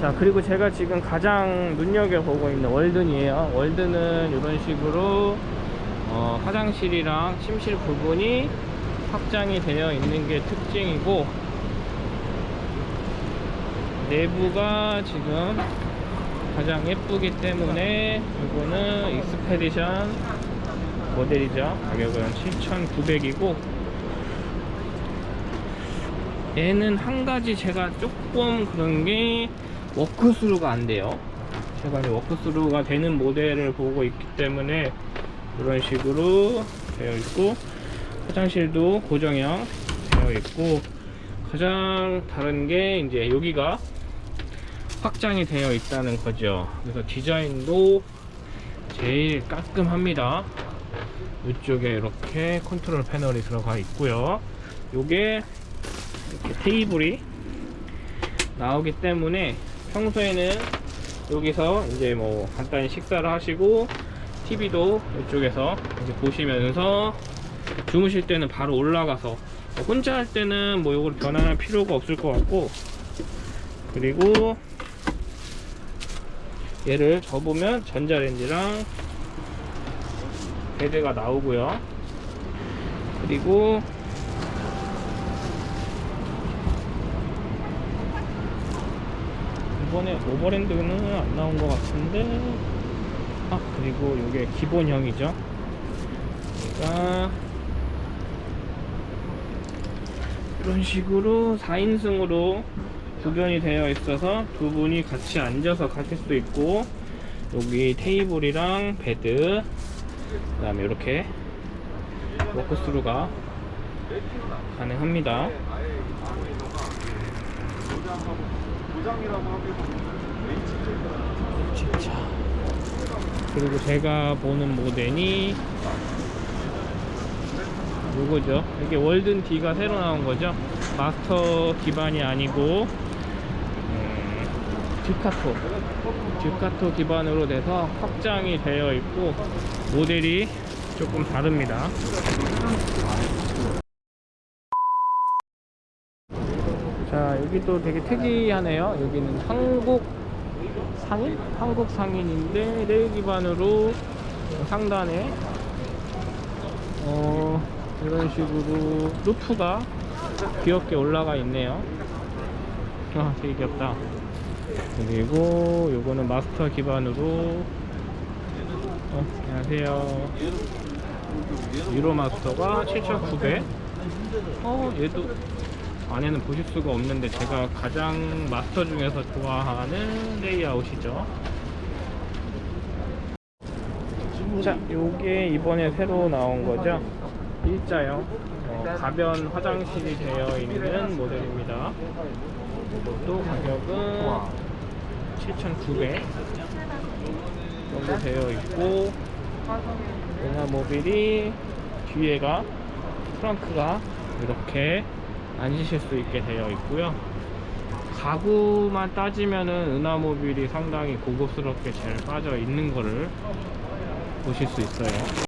자 그리고 제가 지금 가장 눈여겨보고 있는 월든이에요. 월든은 이런 식으로 어, 화장실이랑 침실 부분이 확장이 되어 있는 게 특징이고 내부가 지금 가장 예쁘기 때문에 이거는 Expedition 모델이죠. 가격은 7,900이고 얘는 한 가지 제가 조금 그런 게 walk-through가 안 돼요. 제가 이제 walk-through가 되는 모델을 보고 있기 때문에 이런 식으로 되어 있고 화장실도 고정형 되어 있고 가장 다른 게 이제 여기가 확장이 되어 있다는 거죠. 그래서 디자인도 제일 깔끔합니다. 이쪽에 이렇게 컨트롤 패널이 들어가 있고요. 요게 이렇게 테이블이 나오기 때문에 평소에는 여기서 이제 뭐 간단히 식사를 하시고 TV도 이쪽에서 이제 보시면서 주무실 때는 바로 올라가서 뭐 혼자 할 때는 뭐 이걸 변환할 필요가 없을 것 같고 그리고 얘를 접으면 전자레인지랑 베드가 나오고요. 그리고 이번에 오버랜드는 안 나온 것 같은데. 아 그리고 이게 기본형이죠. 얘가 이런 식으로 4인승으로 구변이 되어 있어서 두 분이 같이 앉아서 가실 수도 있고 여기 테이블이랑 bed 그 다음에 이렇게 walk-through가 가능합니다 진짜. 그리고 제가 보는 모델이 요거죠. 이게 월든 D가 새로 나온 거죠. 마스터 기반이 아니고 음, 듀카토. 듀카토 기반으로 돼서 확장이 되어 있고 모델이 조금 다릅니다 자 여기도 되게 특이하네요. 여기는 한국 상인? 한국 상인인데 레일 기반으로 상단에 어 이런 식으로 루프가 귀엽게 올라가 있네요. 아 되게 귀엽다. 그리고 요거는 마스터 기반으로 어, 안녕하세요. 유로 마스터가 7,900 어 얘도 안에는 보실 수가 없는데 제가 가장 마스터 중에서 좋아하는 레이아웃이죠. 자 요게 이번에 새로 나온 거죠? 일자형 어, 가변 화장실이 되어 있는 모델입니다. 이것도 가격은 7,900 정도 되어 있고 용화 모빌이 뒤에가 트렁크가 이렇게 앉으실 수 있게 되어 있고요. 가구만 따지면은 은하모빌이 상당히 고급스럽게 잘 빠져 있는 거를 보실 수 있어요